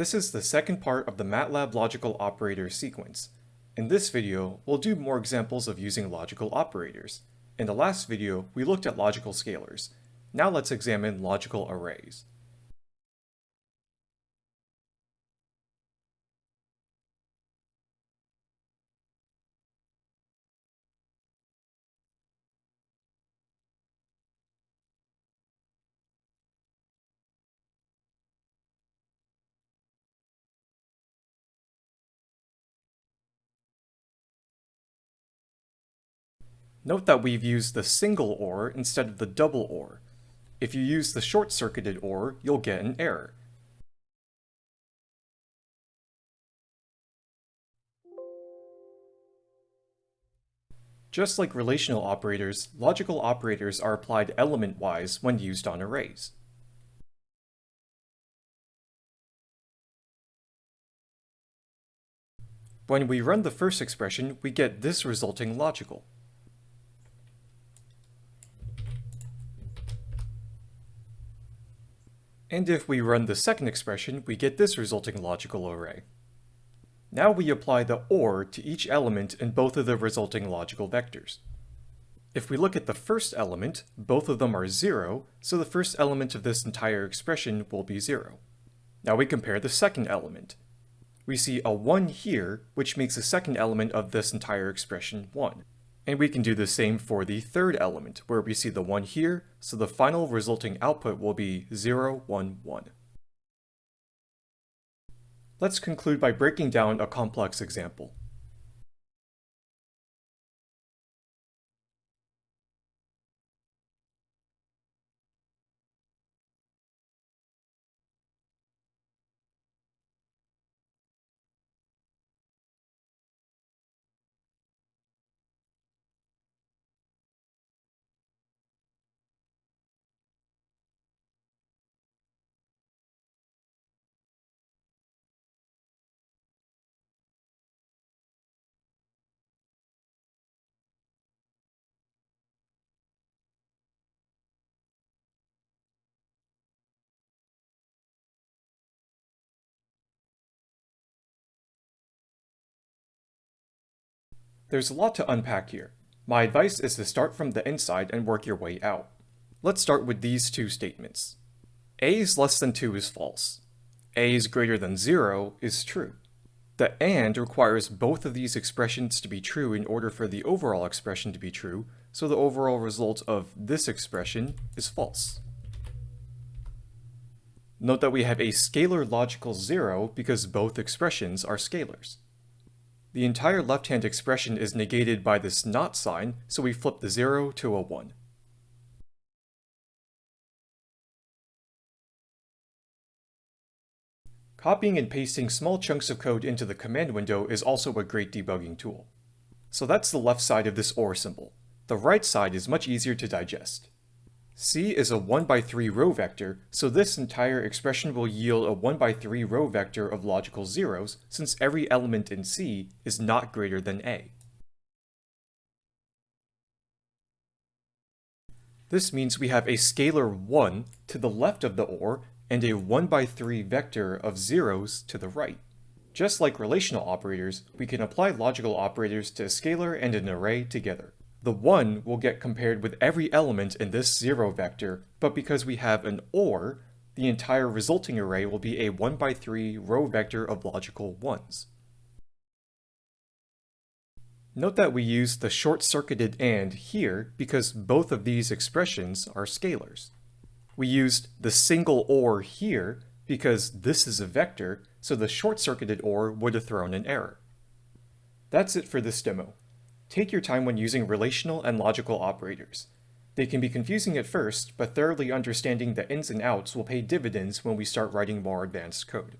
This is the second part of the MATLAB logical operator sequence. In this video, we'll do more examples of using logical operators. In the last video, we looked at logical scalars. Now let's examine logical arrays. Note that we've used the single OR instead of the double OR. If you use the short-circuited OR, you'll get an error. Just like relational operators, logical operators are applied element-wise when used on arrays. When we run the first expression, we get this resulting logical. And if we run the second expression, we get this resulting logical array. Now we apply the OR to each element in both of the resulting logical vectors. If we look at the first element, both of them are 0, so the first element of this entire expression will be 0. Now we compare the second element. We see a 1 here, which makes the second element of this entire expression 1. And we can do the same for the third element, where we see the 1 here, so the final resulting output will be 0, 1, 1. Let's conclude by breaking down a complex example. There's a lot to unpack here. My advice is to start from the inside and work your way out. Let's start with these two statements. a is less than 2 is false. a is greater than 0 is true. The AND requires both of these expressions to be true in order for the overall expression to be true, so the overall result of this expression is false. Note that we have a scalar logical 0 because both expressions are scalars. The entire left-hand expression is negated by this not sign, so we flip the 0 to a 1. Copying and pasting small chunks of code into the command window is also a great debugging tool. So that's the left side of this OR symbol. The right side is much easier to digest. C is a 1 by 3 row vector, so this entire expression will yield a 1 by 3 row vector of logical zeros, since every element in C is not greater than A. This means we have a scalar 1 to the left of the OR and a 1 by 3 vector of zeros to the right. Just like relational operators, we can apply logical operators to a scalar and an array together. The 1 will get compared with every element in this 0 vector, but because we have an OR, the entire resulting array will be a 1 by 3 row vector of logical 1s. Note that we use the short-circuited AND here because both of these expressions are scalars. We used the single OR here because this is a vector, so the short-circuited OR would have thrown an error. That's it for this demo. Take your time when using relational and logical operators. They can be confusing at first, but thoroughly understanding the ins and outs will pay dividends when we start writing more advanced code.